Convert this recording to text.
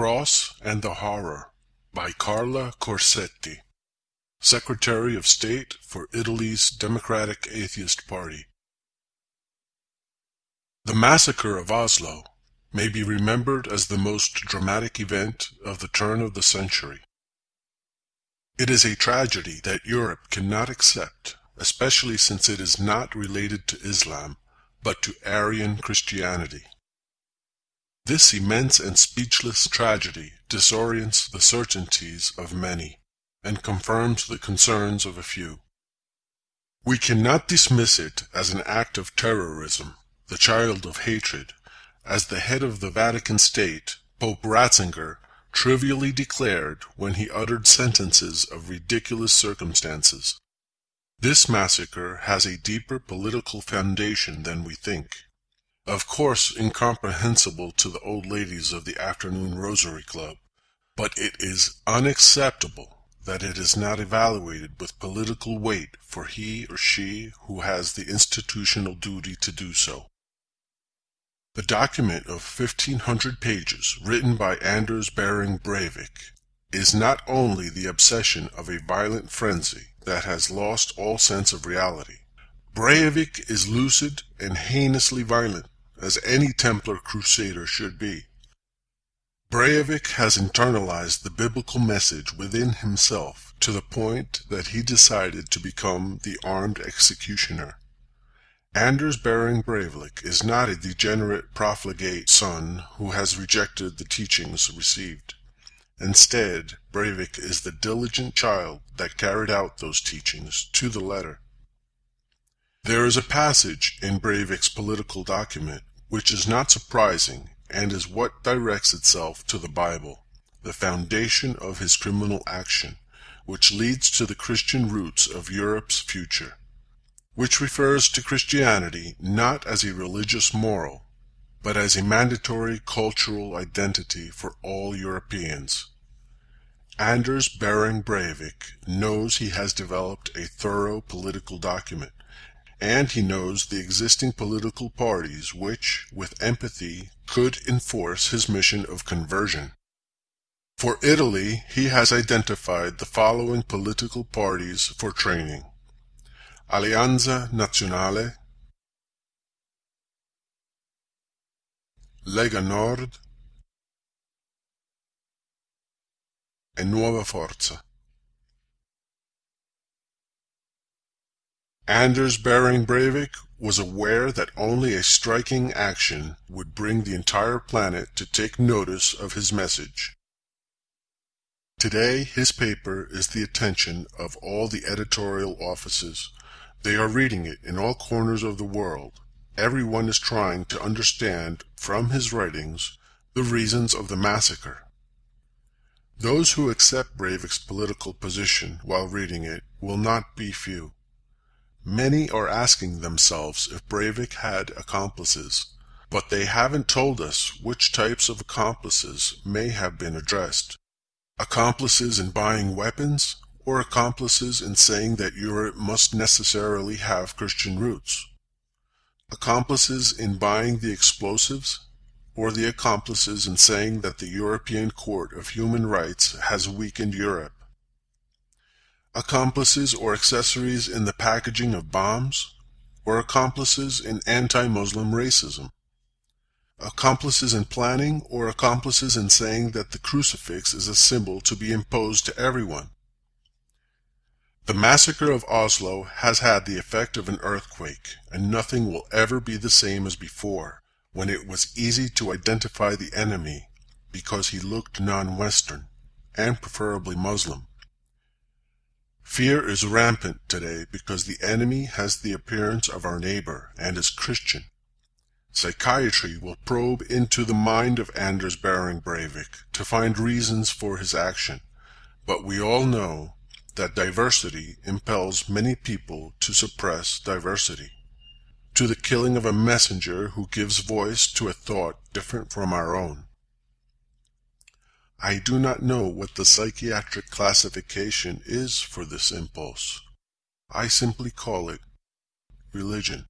Cross and the Horror by Carla Corsetti, Secretary of State for Italy's Democratic Atheist Party. The massacre of Oslo may be remembered as the most dramatic event of the turn of the century. It is a tragedy that Europe cannot accept, especially since it is not related to Islam, but to Aryan Christianity. This immense and speechless tragedy disorients the certainties of many, and confirms the concerns of a few. We cannot dismiss it as an act of terrorism, the child of hatred, as the head of the Vatican State, Pope Ratzinger, trivially declared when he uttered sentences of ridiculous circumstances. This massacre has a deeper political foundation than we think of course incomprehensible to the old ladies of the Afternoon Rosary Club, but it is unacceptable that it is not evaluated with political weight for he or she who has the institutional duty to do so. The document of 1500 pages written by Anders Behring Breivik is not only the obsession of a violent frenzy that has lost all sense of reality. Breivik is lucid and heinously violent as any Templar crusader should be. Breivik has internalized the biblical message within himself to the point that he decided to become the armed executioner. Anders Behring Breivik is not a degenerate profligate son who has rejected the teachings received. Instead, Breivik is the diligent child that carried out those teachings to the letter. There is a passage in Breivik's political document which is not surprising and is what directs itself to the Bible, the foundation of his criminal action, which leads to the Christian roots of Europe's future, which refers to Christianity not as a religious moral, but as a mandatory cultural identity for all Europeans. Anders Behring Breivik knows he has developed a thorough political document and he knows the existing political parties which, with empathy, could enforce his mission of conversion. For Italy, he has identified the following political parties for training. Alleanza Nazionale, Lega Nord e Nuova Forza. Anders Behring Breivik was aware that only a striking action would bring the entire planet to take notice of his message. Today his paper is the attention of all the editorial offices. They are reading it in all corners of the world. Everyone is trying to understand from his writings the reasons of the massacre. Those who accept Breivik's political position while reading it will not be few. Many are asking themselves if Breivik had accomplices, but they haven't told us which types of accomplices may have been addressed. Accomplices in buying weapons, or accomplices in saying that Europe must necessarily have Christian roots? Accomplices in buying the explosives, or the accomplices in saying that the European Court of Human Rights has weakened Europe? Accomplices or accessories in the packaging of bombs, or accomplices in anti-Muslim racism, accomplices in planning or accomplices in saying that the crucifix is a symbol to be imposed to everyone. The massacre of Oslo has had the effect of an earthquake, and nothing will ever be the same as before, when it was easy to identify the enemy because he looked non-Western, and preferably Muslim. Fear is rampant today because the enemy has the appearance of our neighbor and is Christian. Psychiatry will probe into the mind of Anders Behring Breivik to find reasons for his action, but we all know that diversity impels many people to suppress diversity, to the killing of a messenger who gives voice to a thought different from our own. I do not know what the psychiatric classification is for this impulse. I simply call it religion.